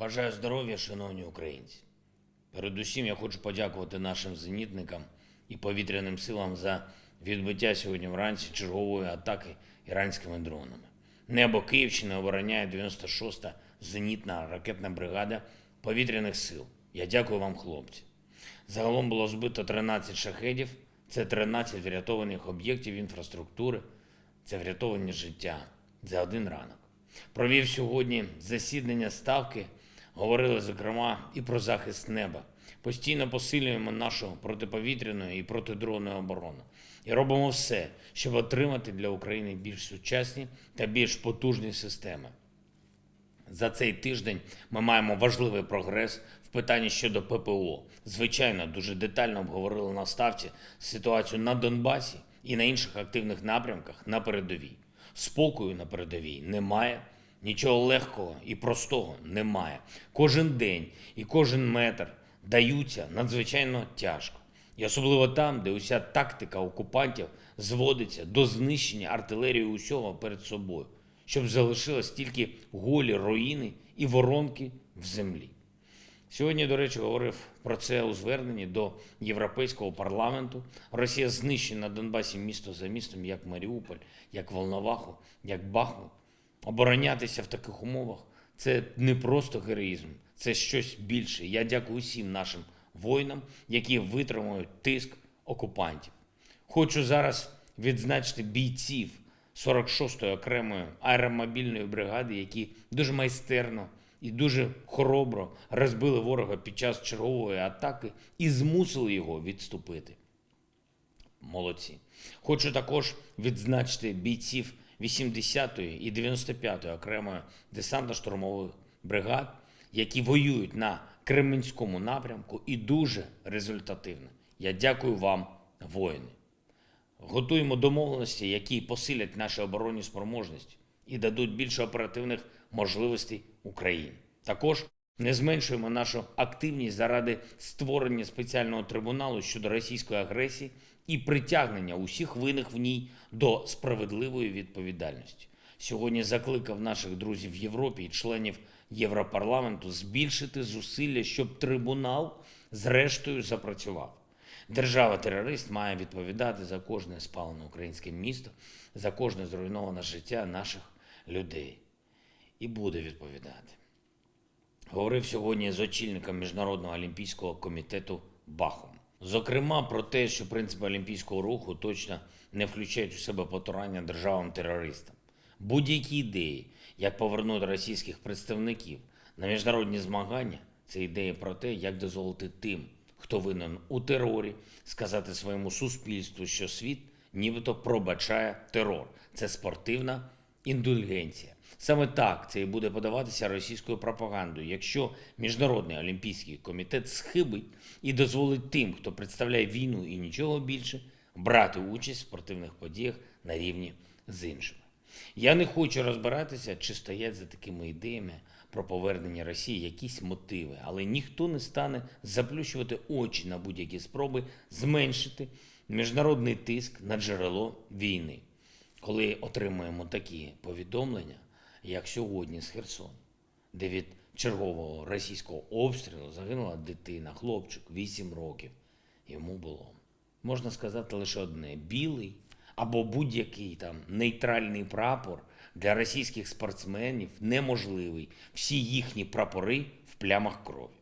Бажаю здоров'я, шановні українці. Передусім я хочу подякувати нашим зенітникам і повітряним силам за відбиття сьогодні вранці чергової атаки іранськими дронами. Небо Київщини обороняє 96-та зенітна ракетна бригада повітряних сил. Я дякую вам, хлопці. Загалом було збито 13 шахедів, це 13 врятованих об'єктів інфраструктури, це врятовані життя за один ранок. Провів сьогодні засідання ставки, говорили, зокрема, і про захист неба. Постійно посилюємо нашу протиповітряну і протидронну оборону. І робимо все, щоб отримати для України більш сучасні та більш потужні системи. За цей тиждень ми маємо важливий прогрес в питанні щодо ППО. Звичайно, дуже детально обговорили на ставці ситуацію на Донбасі і на інших активних напрямках на передовій. Спокою на передовій немає, нічого легкого і простого немає. Кожен день і кожен метр даються надзвичайно тяжко. І особливо там, де уся тактика окупантів зводиться до знищення артилерії усього перед собою, щоб залишилось тільки голі руїни і воронки в землі. Сьогодні, до речі, говорив про це у зверненні до Європейського парламенту. Росія знищує на Донбасі місто за містом, як Маріуполь, як Волноваху, як Бахмут. Оборонятися в таких умовах це не просто героїзм, це щось більше. Я дякую усім нашим воїнам, які витримують тиск окупантів. Хочу зараз відзначити бійців 46-ї окремої аеромобільної бригади, які дуже майстерно і дуже хоробро розбили ворога під час чергової атаки і змусили його відступити. Молодці. Хочу також відзначити бійців 80-ї і 95-ї окремої десантно-штурмових бригад, які воюють на Кременському напрямку і дуже результативно. Я дякую вам, воїни. Готуємо домовленості, які посилять наші оборонні спроможності і дадуть більше оперативних можливостей Україні. Також не зменшуємо нашу активність заради створення спеціального трибуналу щодо російської агресії і притягнення усіх винних в ній до справедливої відповідальності. Сьогодні закликав наших друзів в Європі і членів Європарламенту збільшити зусилля, щоб трибунал зрештою запрацював. Держава-терорист має відповідати за кожне спалене українське місто, за кожне зруйноване життя наших людей. І буде відповідати. Говорив сьогодні з очільником Міжнародного олімпійського комітету Бахом. Зокрема, про те, що принципи олімпійського руху точно не включають у себе потурання державам-терористам. Будь-які ідеї, як повернути російських представників на міжнародні змагання, це ідея про те, як дозволити тим, хто винен у терорі, сказати своєму суспільству, що світ нібито пробачає терор. Це спортивна індульгенція. Саме так це і буде подаватися російською пропагандою, якщо Міжнародний олімпійський комітет схибить і дозволить тим, хто представляє війну і нічого більше, брати участь в спортивних подіях на рівні з іншими. Я не хочу розбиратися, чи стоять за такими ідеями про повернення Росії якісь мотиви, але ніхто не стане заплющувати очі на будь-які спроби зменшити міжнародний тиск на джерело війни. Коли отримуємо такі повідомлення, як сьогодні з Херсону, де від чергового російського обстрілу загинула дитина, хлопчик 8 років. Йому було можна сказати лише одне: білий або будь-який там нейтральний прапор для російських спортсменів неможливий. Всі їхні прапори в плямах крові.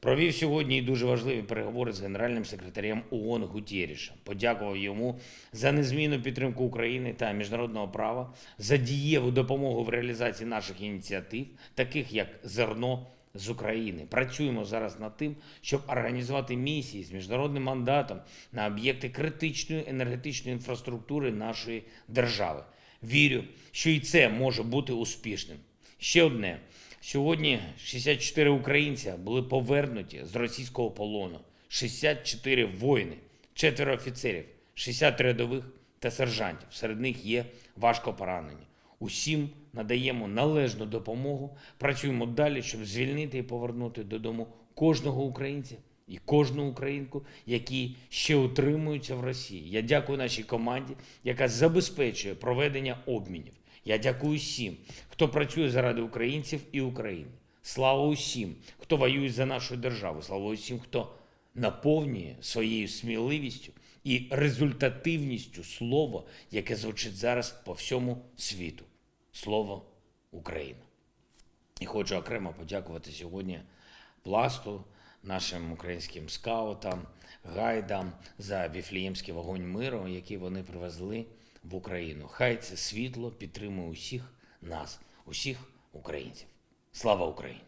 Провів сьогодні і дуже важливі переговори з генеральним секретарем ООН Гутєрішем. Подякував йому за незмінну підтримку України та міжнародного права, за дієву допомогу в реалізації наших ініціатив, таких як зерно з України. Працюємо зараз над тим, щоб організувати місії з міжнародним мандатом на об'єкти критичної енергетичної інфраструктури нашої держави. Вірю, що і це може бути успішним. Ще одне. Сьогодні 64 українця були повернуті з російського полону, 64 воїни, четверо офіцерів, 60 рядових та сержантів. Серед них є важко поранені. Усім надаємо належну допомогу. Працюємо далі, щоб звільнити і повернути додому кожного українця і кожну українку, які ще утримуються в Росії. Я дякую нашій команді, яка забезпечує проведення обмінів. Я дякую всім, хто працює заради українців і України. Слава усім, хто воює за нашу державу. Слава усім, хто наповнює своєю сміливістю і результативністю слово, яке звучить зараз по всьому світу. Слово Україна. І хочу окремо подякувати сьогодні пласту, нашим українським скаутам, гайдам за віфліємський вогонь миру, який вони привезли в Україну. Хай це світло підтримує усіх нас, усіх українців. Слава Україні!